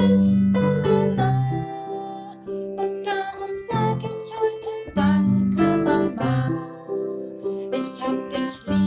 bist du nah. Und darum sag ich heute Danke, Mama. Ich hab dich lieb.